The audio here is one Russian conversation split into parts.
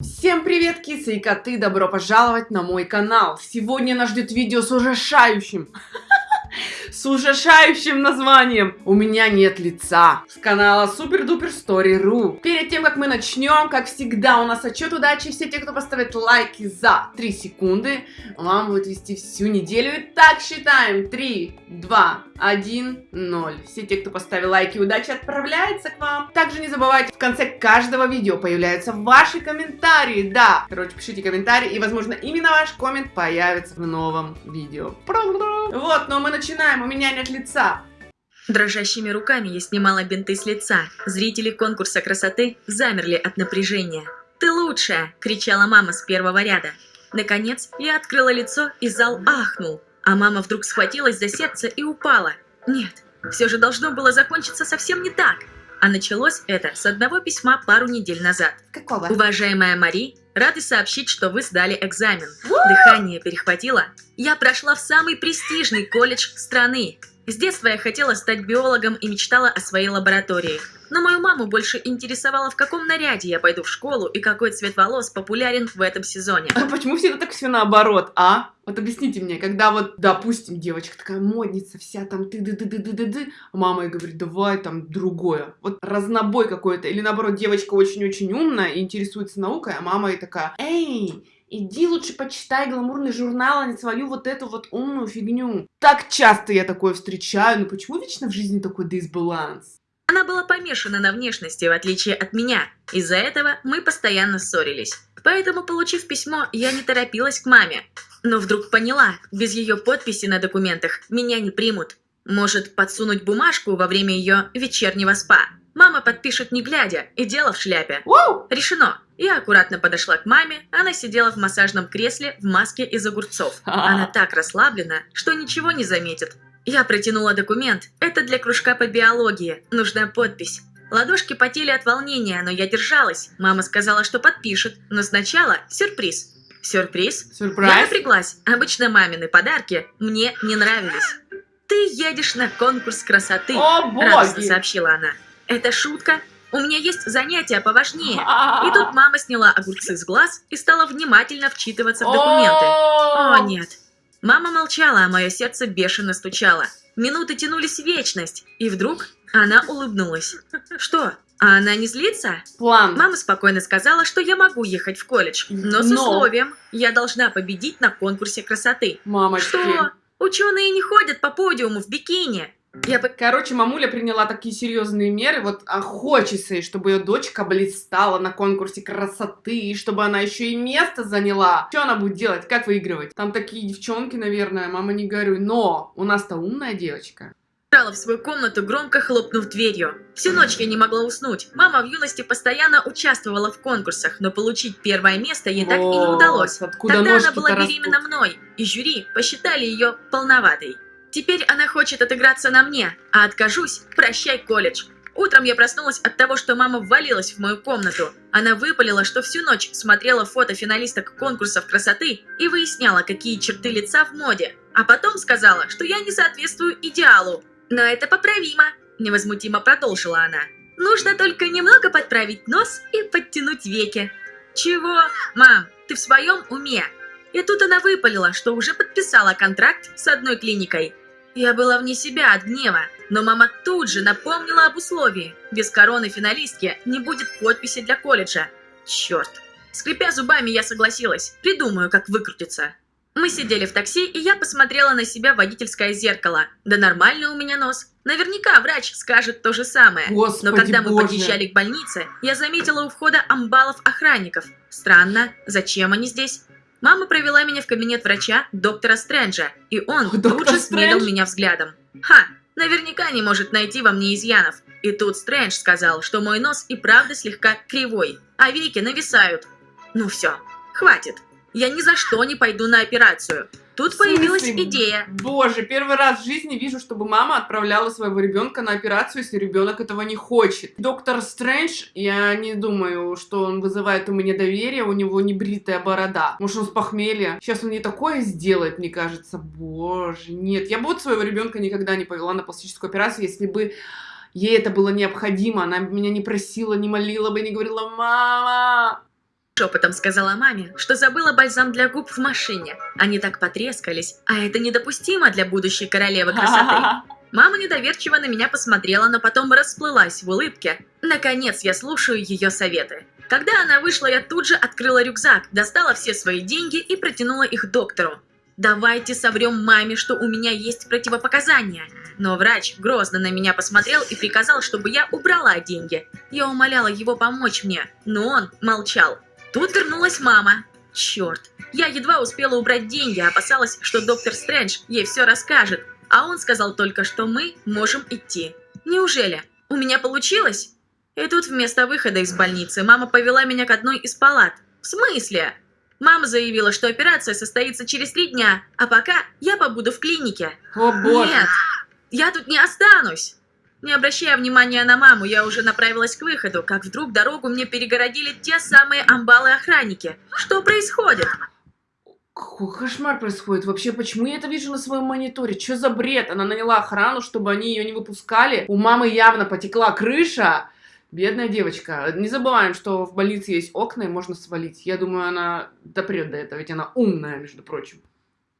Всем привет, кисы и коты! Добро пожаловать на мой канал! Сегодня нас ждет видео с ужасающим, с ужасающим названием «У меня нет лица» с канала Супер Дупер Story.ru. Перед тем, как мы начнем, как всегда, у нас отчет удачи. Все те, кто поставит лайки за 3 секунды, вам будет вести всю неделю. Итак, считаем. 3, 2, 1, 0. Все те, кто поставил лайки, удачи отправляется к вам. Также не забывайте, в конце каждого видео появляются ваши комментарии. Да, короче, пишите комментарии, и, возможно, именно ваш коммент появится в новом видео. Вот, но мы начинаем. У меня нет лица. Дрожащими руками я снимала бинты с лица. Зрители конкурса красоты замерли от напряжения. «Ты лучшая!» – кричала мама с первого ряда. Наконец, я открыла лицо, и зал ахнул. А мама вдруг схватилась за сердце и упала. Нет, все же должно было закончиться совсем не так. А началось это с одного письма пару недель назад. Какого? Уважаемая Мари, рады сообщить, что вы сдали экзамен. Дыхание перехватило. Я прошла в самый престижный колледж страны. С детства я хотела стать биологом и мечтала о своей лаборатории. Но мою маму больше интересовало, в каком наряде я пойду в школу и какой цвет волос популярен в этом сезоне. А почему всегда так все наоборот, а? Вот объясните мне, когда вот, допустим, девочка такая модница вся там ты ды ды ды ды ды ды а мама ей говорит, давай там другое. Вот разнобой какой-то. Или наоборот, девочка очень-очень умная и интересуется наукой, а мама ей такая, эй, Иди лучше почитай гламурный журнал, а не свою вот эту вот умную фигню. Так часто я такое встречаю, но почему вечно в жизни такой дисбаланс? Она была помешана на внешности, в отличие от меня. Из-за этого мы постоянно ссорились. Поэтому, получив письмо, я не торопилась к маме. Но вдруг поняла, без ее подписи на документах меня не примут. Может, подсунуть бумажку во время ее вечернего спа. Мама подпишет не глядя, и дело в шляпе. Воу! Решено. Я аккуратно подошла к маме, она сидела в массажном кресле в маске из огурцов. Она так расслаблена, что ничего не заметит. Я протянула документ. Это для кружка по биологии. Нужна подпись. Ладошки потели от волнения, но я держалась. Мама сказала, что подпишет, но сначала сюрприз. Сюрприз? Сюрприз? Я напряглась. Обычно мамины подарки мне не нравились. «Ты едешь на конкурс красоты», О, — радостно боги! сообщила она. «Это шутка? У меня есть занятия поважнее». И тут мама сняла огурцы с глаз и стала внимательно вчитываться в документы. О, нет. Мама молчала, а мое сердце бешено стучало. Минуты тянулись в вечность, и вдруг она улыбнулась. Что? А она не злится? План. Мама спокойно сказала, что я могу ехать в колледж, но с Но. условием, я должна победить на конкурсе красоты. Мамочки. Что? Ученые не ходят по подиуму в бикини. Я бы... Короче, мамуля приняла такие серьезные меры, вот а хочется чтобы ее дочка блистала на конкурсе красоты, чтобы она еще и место заняла. Что она будет делать? Как выигрывать? Там такие девчонки, наверное, мама не горюй. Но у нас-то умная девочка. Убежала в свою комнату, громко хлопнув дверью. Всю ночь я не могла уснуть. Мама в юности постоянно участвовала в конкурсах, но получить первое место ей так и не удалось. Тогда она была растут? беременна мной, и жюри посчитали ее полноватой. Теперь она хочет отыграться на мне, а откажусь, прощай колледж. Утром я проснулась от того, что мама ввалилась в мою комнату. Она выпалила, что всю ночь смотрела фото финалисток конкурсов красоты и выясняла, какие черты лица в моде. А потом сказала, что я не соответствую идеалу. Но это поправимо, невозмутимо продолжила она. Нужно только немного подправить нос и подтянуть веки. Чего? Мам, ты в своем уме? И тут она выпалила, что уже подписала контракт с одной клиникой. Я была вне себя от гнева, но мама тут же напомнила об условии. Без короны финалистки не будет подписи для колледжа. Черт. Скрипя зубами, я согласилась. Придумаю, как выкрутиться. Мы сидели в такси, и я посмотрела на себя в водительское зеркало. Да нормальный у меня нос. Наверняка врач скажет то же самое. Господи Но когда мы боже. подъезжали к больнице, я заметила у входа амбалов охранников. Странно, зачем они здесь? Мама провела меня в кабинет врача, доктора Стрэнджа, и он тут Доктор же смерил меня взглядом. Ха, наверняка не может найти во мне изъянов. И тут Стрэндж сказал, что мой нос и правда слегка кривой, а веки нависают. Ну все, хватит. Я ни за что не пойду на операцию. Тут появилась идея. Боже, первый раз в жизни вижу, чтобы мама отправляла своего ребенка на операцию, если ребенок этого не хочет. Доктор Стрэндж, я не думаю, что он вызывает у меня доверие, у него не бритая борода. Может, он с похмелья. Сейчас он не такое сделает, мне кажется. Боже, нет. Я бы вот своего ребенка никогда не повела на пластическую операцию, если бы ей это было необходимо. Она меня не просила, не молила бы, не говорила, мама, Шепотом сказала маме, что забыла бальзам для губ в машине. Они так потрескались, а это недопустимо для будущей королевы красоты. Мама недоверчиво на меня посмотрела, но потом расплылась в улыбке. Наконец я слушаю ее советы. Когда она вышла, я тут же открыла рюкзак, достала все свои деньги и протянула их доктору. Давайте соврем маме, что у меня есть противопоказания. Но врач грозно на меня посмотрел и приказал, чтобы я убрала деньги. Я умоляла его помочь мне, но он молчал. Тут вернулась мама. Черт, я едва успела убрать деньги, опасалась, что доктор Стрэндж ей все расскажет. А он сказал только, что мы можем идти. Неужели? У меня получилось? И тут вместо выхода из больницы мама повела меня к одной из палат. В смысле? Мама заявила, что операция состоится через три дня, а пока я побуду в клинике. О боже. Нет, я тут не останусь. Не обращая внимания на маму, я уже направилась к выходу, как вдруг дорогу мне перегородили те самые амбалы-охранники. Что происходит? Какой кошмар происходит? Вообще, почему я это вижу на своем мониторе? Что за бред? Она наняла охрану, чтобы они ее не выпускали. У мамы явно потекла крыша. Бедная девочка. Не забываем, что в больнице есть окна и можно свалить. Я думаю, она допрет до этого, ведь она умная, между прочим.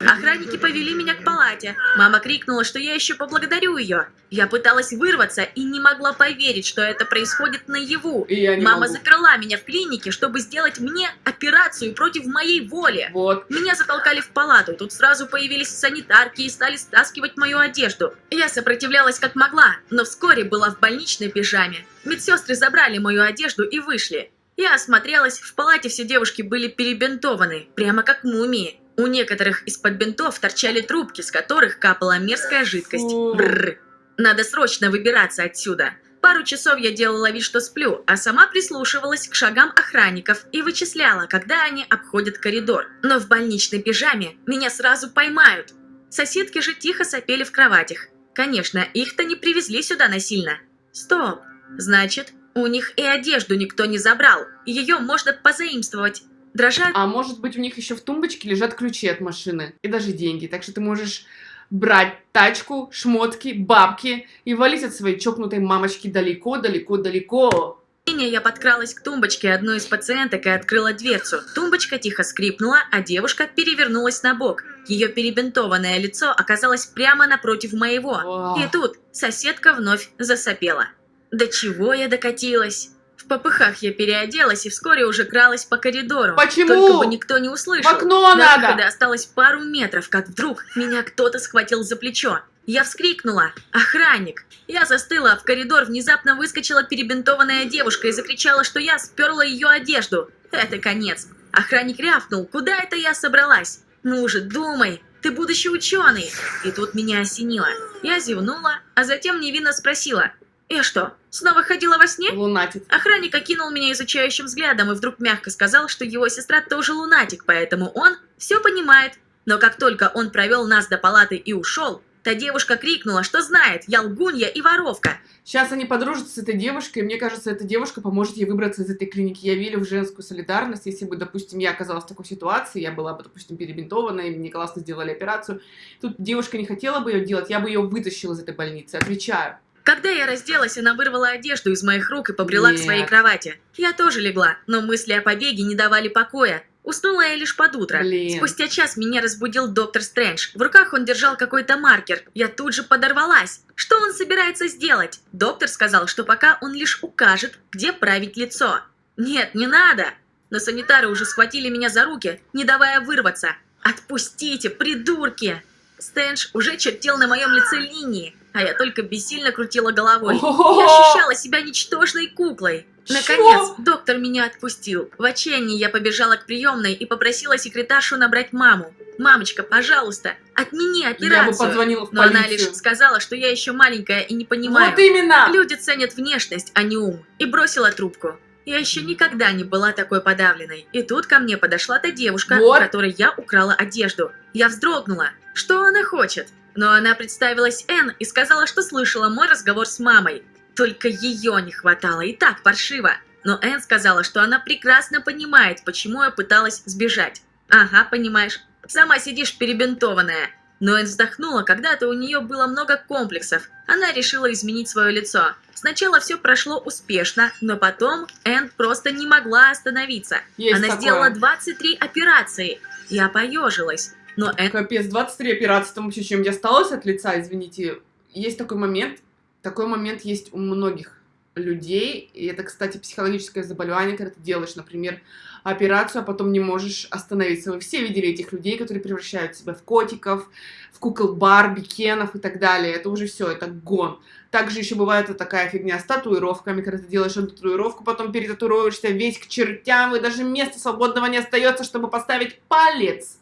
Охранники повели меня к палате. Мама крикнула, что я еще поблагодарю ее. Я пыталась вырваться и не могла поверить, что это происходит наяву. И я не Мама могу. заперла меня в клинике, чтобы сделать мне операцию против моей воли. Вот. Меня затолкали в палату, тут сразу появились санитарки и стали стаскивать мою одежду. Я сопротивлялась как могла, но вскоре была в больничной пижаме. Медсестры забрали мою одежду и вышли. Я осмотрелась, в палате все девушки были перебинтованы, прямо как мумии. У некоторых из-под бинтов торчали трубки, с которых капала мерзкая жидкость. Бррр. Надо срочно выбираться отсюда. Пару часов я делала вид, что сплю, а сама прислушивалась к шагам охранников и вычисляла, когда они обходят коридор. Но в больничной пижаме меня сразу поймают. Соседки же тихо сопели в кроватях. Конечно, их-то не привезли сюда насильно. Стоп. Значит, у них и одежду никто не забрал. Ее можно позаимствовать. Дрожа А может быть, у них еще в тумбочке лежат ключи от машины и даже деньги. Так что ты можешь брать тачку, шмотки, бабки и валить от своей чокнутой мамочки далеко-далеко-далеко. я подкралась к тумбочке одной из пациенток и открыла дверцу. Тумбочка тихо скрипнула, а девушка перевернулась на бок. Ее перебинтованное лицо оказалось прямо напротив моего. И тут соседка вновь засопела. До чего я докатилась? В попыхах я переоделась и вскоре уже кралась по коридору. Почему? Только бы никто не В услышал. окно До надо! выхода осталось пару метров, как вдруг меня кто-то схватил за плечо. Я вскрикнула. «Охранник!» Я застыла, а в коридор внезапно выскочила перебинтованная девушка и закричала, что я сперла ее одежду. Это конец. Охранник рявкнул. «Куда это я собралась?» «Ну же, думай! Ты будущий ученый!» И тут меня осенило. Я зевнула, а затем невинно спросила. «Я что, снова ходила во сне?» Лунатит. Охранник окинул меня изучающим взглядом и вдруг мягко сказал, что его сестра тоже лунатик, поэтому он все понимает. Но как только он провел нас до палаты и ушел, та девушка крикнула, что знает, я лгунья и воровка. Сейчас они подружатся с этой девушкой, и мне кажется, эта девушка поможет ей выбраться из этой клиники. Я верю в женскую солидарность. Если бы, допустим, я оказалась в такой ситуации, я была бы, допустим, перебинтована, и мне классно сделали операцию, тут девушка не хотела бы ее делать, я бы ее вытащила из этой больницы, отвечаю. Когда я разделась, она вырвала одежду из моих рук и побрела к Нет. своей кровати. Я тоже легла, но мысли о побеге не давали покоя. Уснула я лишь под утро. Блин. Спустя час меня разбудил доктор Стрэндж. В руках он держал какой-то маркер. Я тут же подорвалась. Что он собирается сделать? Доктор сказал, что пока он лишь укажет, где править лицо. Нет, не надо. Но санитары уже схватили меня за руки, не давая вырваться. Отпустите, придурки! Стрэндж уже чертил на моем лице линии, а я только бессильно крутила головой. Я ощущала себя ничтожной куклой. Наконец, доктор меня отпустил. В отчаянии я побежала к приемной и попросила секретаршу набрать маму. «Мамочка, пожалуйста, отмени Я бы операцию». позвонила в Но она лишь сказала, что я еще маленькая и не понимаю. Вот именно! Люди ценят внешность, а не ум. И бросила трубку. Я еще никогда не была такой подавленной. И тут ко мне подошла та девушка, Вот. у которой я украла одежду. Я вздрогнула. Что она хочет? Но она представилась Энн и сказала, что слышала мой разговор с мамой. Только ее не хватало, и так паршиво. Но Энн сказала, что она прекрасно понимает, почему я пыталась сбежать. Ага, понимаешь. Сама сидишь перебинтованная. Но Энн вздохнула, когда-то у нее было много комплексов. Она решила изменить свое лицо. Сначала все прошло успешно, но потом Энн просто не могла остановиться. Есть Она такое. сделала 23 операции. Я поежилась. Но Энн Капец, 23 операции, там вообще чем-нибудь осталось от лица, извините. Есть такой момент, такой момент есть у многих людей, и это, кстати, психологическое заболевание, когда ты делаешь, например, операцию, а потом не можешь остановиться. Вы все видели этих людей, которые превращают себя в котиков, в кукол Барби, Кенов и так далее. Это уже все, это гон. Также еще бывает вот такая фигня с татуировками, когда ты делаешь эту татуировку, потом перетатуируешься весь к чертям, и даже места свободного не остается, чтобы поставить палец.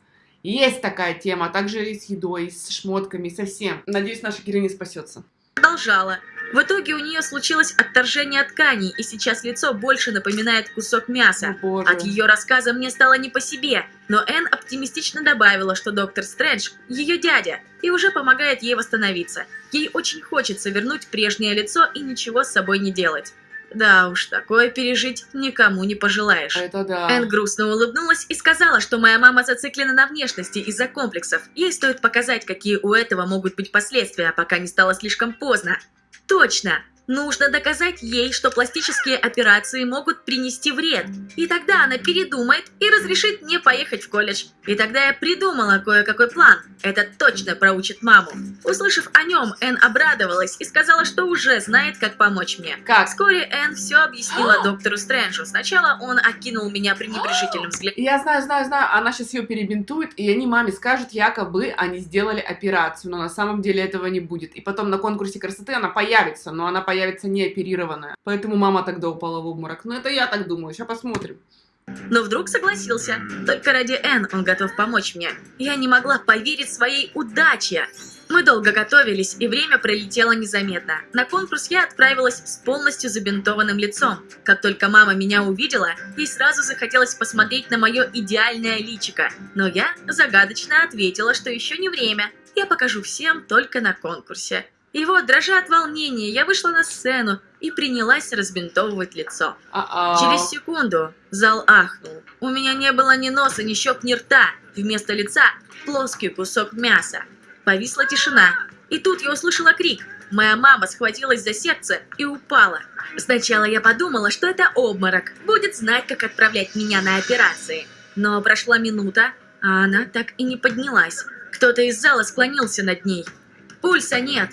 Есть такая тема, а также и с едой, и с шмотками, и со всем. Надеюсь, наша героиня спасется. продолжала. В итоге у нее случилось отторжение тканей, и сейчас лицо больше напоминает кусок мяса. О, боже. От ее рассказа мне стало не по себе, но Энн оптимистично добавила, что доктор Стрэндж – ее дядя, и уже помогает ей восстановиться. Ей очень хочется вернуть прежнее лицо и ничего с собой не делать. Да уж, такое пережить никому не пожелаешь. Это да. Энн грустно улыбнулась и сказала, что моя мама зациклена на внешности из-за комплексов. Ей стоит показать, какие у этого могут быть последствия, пока не стало слишком поздно. Точно! Нужно доказать ей, что пластические операции могут принести вред. И тогда она передумает и разрешит мне поехать в колледж. И тогда я придумала кое-какой план. Это точно проучит маму. Услышав о нем, Энн обрадовалась и сказала, что уже знает, как помочь мне. Как? Вскоре Энн все объяснила доктору Стрэнджу. Сначала он окинул меня пренебрежительным взглядом. Я знаю, знаю, знаю, она сейчас ее перебинтует, и они маме скажут, якобы они сделали операцию, но на самом деле этого не будет. И потом на конкурсе красоты она появится, но она появится не оперированная. Поэтому мама тогда упала в обморок. Ну это я так думаю, сейчас посмотрим. Но вдруг согласился. Только ради Энн он готов помочь мне. Я не могла поверить своей удаче. Мы долго готовились, и время пролетело незаметно. На конкурс я отправилась с полностью забинтованным лицом. Как только мама меня увидела, ей сразу захотелось посмотреть на мое идеальное личико. Но я загадочно ответила, что еще не время. Я покажу всем только на конкурсе. И вот, дрожа от волнения, я вышла на сцену и принялась разбинтовывать лицо. А-а. Через секунду зал ахнул. У меня не было ни носа, ни щек, ни рта. Вместо лица плоский кусок мяса. Повисла тишина. И тут я услышала крик. Моя мама схватилась за сердце и упала. Сначала я подумала, что это обморок. Будет знать, как отправлять меня на операции. Но прошла минута, а она так и не поднялась. Кто-то из зала склонился над ней. Пульса нет.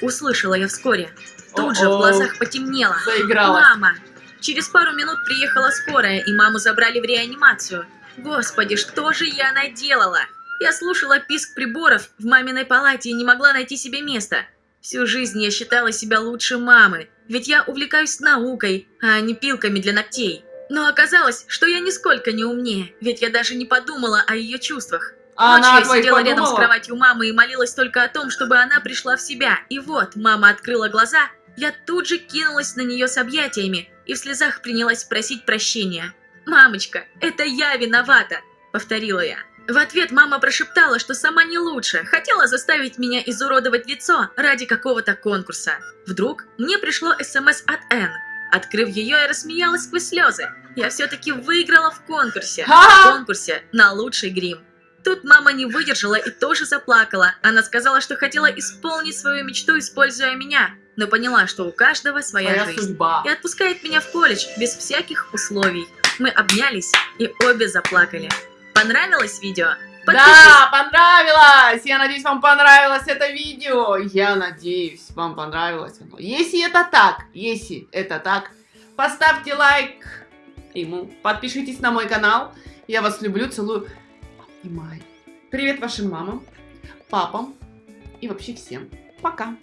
Услышала я вскоре. Тут же в глазах потемнело. Заигралась. Мама! Через пару минут приехала скорая, и маму забрали в реанимацию. Господи, что же я наделала? Я слушала писк приборов в маминой палате и не могла найти себе места. Всю жизнь я считала себя лучше мамы, ведь я увлекаюсь наукой, а не пилками для ногтей. Но оказалось, что я нисколько не умнее, ведь я даже не подумала о ее чувствах. Ночью она я сидела рядом с подумала? кроватью мамы и молилась только о том, чтобы она пришла в себя. И вот, мама открыла глаза, я тут же кинулась на нее с объятиями и в слезах принялась просить прощения. «Мамочка, это я виновата!» — повторила я. В ответ мама прошептала, что сама не лучше, хотела заставить меня изуродовать лицо ради какого-то конкурса. Вдруг мне пришло СМС от Энн. Открыв ее, я рассмеялась сквозь слезы. Я все-таки выиграла в конкурсе. В конкурсе на лучший грим. Тут мама не выдержала и тоже заплакала. Она сказала, что хотела исполнить свою мечту, используя меня, но поняла, что у каждого своя Твоя жизнь. судьба. И отпускает меня в колледж без всяких условий. Мы обнялись и обе заплакали. Понравилось видео? Подпишись. Да, понравилось! Я надеюсь, вам понравилось это видео. Я надеюсь, вам понравилось оно. Если это так, если это так, поставьте лайк ему, подпишитесь на мой канал. Я вас люблю, целую, обнимаю. Привет вашим мамам, папам и вообще всем. Пока!